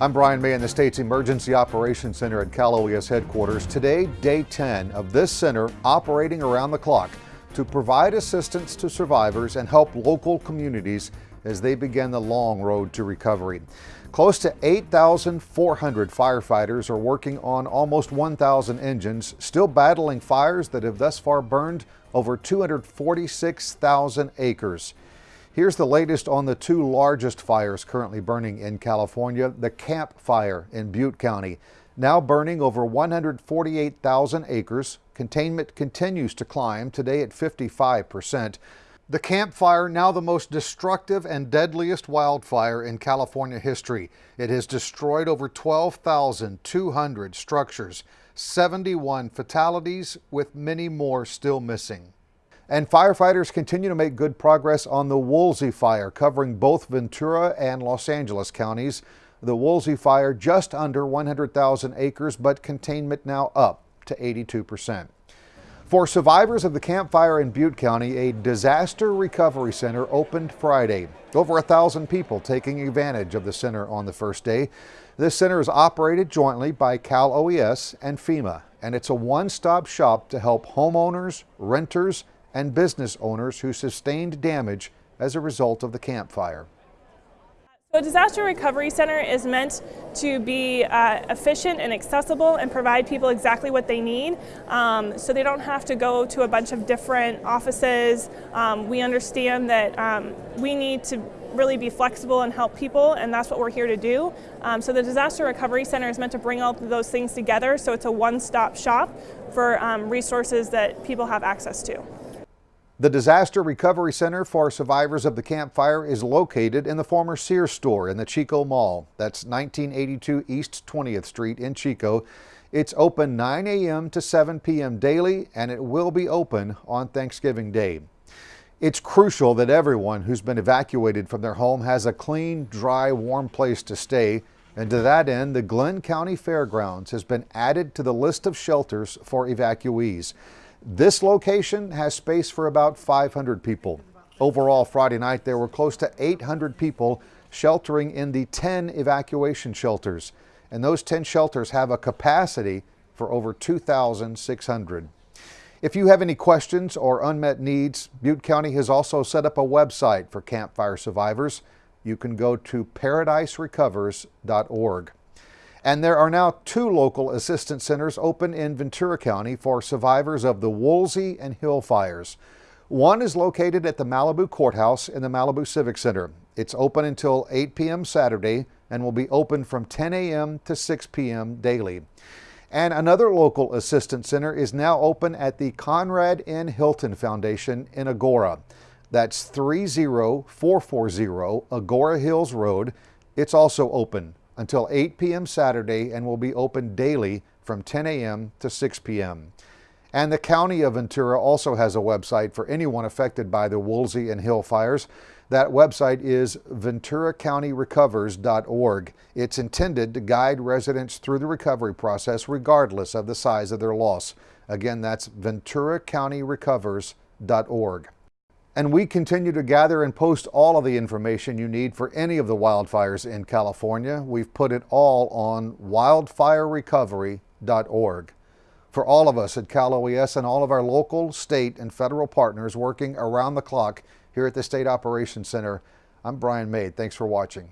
I'm Brian May in the state's Emergency Operations Center at Cal OES headquarters. Today, day 10 of this center operating around the clock to provide assistance to survivors and help local communities as they begin the long road to recovery. Close to 8,400 firefighters are working on almost 1,000 engines, still battling fires that have thus far burned over 246,000 acres. Here's the latest on the two largest fires currently burning in California, the Camp Fire in Butte County. Now burning over 148,000 acres, containment continues to climb, today at 55 percent. The Camp Fire, now the most destructive and deadliest wildfire in California history. It has destroyed over 12,200 structures, 71 fatalities, with many more still missing. And firefighters continue to make good progress on the Woolsey fire, covering both Ventura and Los Angeles counties. The Woolsey fire just under 100,000 acres, but containment now up to 82 percent. For survivors of the Camp Fire in Butte County, a disaster recovery center opened Friday. Over a thousand people taking advantage of the center on the first day. This center is operated jointly by Cal OES and FEMA, and it's a one-stop shop to help homeowners, renters, and business owners who sustained damage as a result of the Camp Fire. So a disaster recovery center is meant to be uh, efficient and accessible and provide people exactly what they need um, so they don't have to go to a bunch of different offices. Um, we understand that um, we need to really be flexible and help people and that's what we're here to do. Um, so the disaster recovery center is meant to bring all those things together so it's a one-stop shop for um, resources that people have access to. The Disaster Recovery Center for Survivors of the Camp Fire is located in the former Sears store in the Chico Mall. That's 1982 East 20th Street in Chico. It's open 9 a.m. to 7 p.m. daily, and it will be open on Thanksgiving Day. It's crucial that everyone who's been evacuated from their home has a clean, dry, warm place to stay. And to that end, the Glenn County Fairgrounds has been added to the list of shelters for evacuees. This location has space for about 500 people. Overall, Friday night, there were close to 800 people sheltering in the 10 evacuation shelters. And those 10 shelters have a capacity for over 2,600. If you have any questions or unmet needs, Butte County has also set up a website for campfire survivors. You can go to paradiserecovers.org. And there are now two local assistance centers open in Ventura County for survivors of the Woolsey and Hill fires. One is located at the Malibu Courthouse in the Malibu Civic Center. It's open until 8 p.m. Saturday and will be open from 10 a.m. to 6 p.m. daily. And another local assistance center is now open at the Conrad N. Hilton Foundation in Agoura. That's 30440 Agoura Hills Road. It's also open until 8 p.m. Saturday and will be open daily from 10 a.m. to 6 p.m. And the County of Ventura also has a website for anyone affected by the Woolsey and Hill fires. That website is venturacountyrecovers.org. It's intended to guide residents through the recovery process regardless of the size of their loss. Again, that's venturacountyrecovers.org. And we continue to gather and post all of the information you need for any of the wildfires in California. We've put it all on wildfirerecovery.org. For all of us at Cal OES and all of our local, state, and federal partners working around the clock here at the State Operations Center, I'm Brian May. Thanks for watching.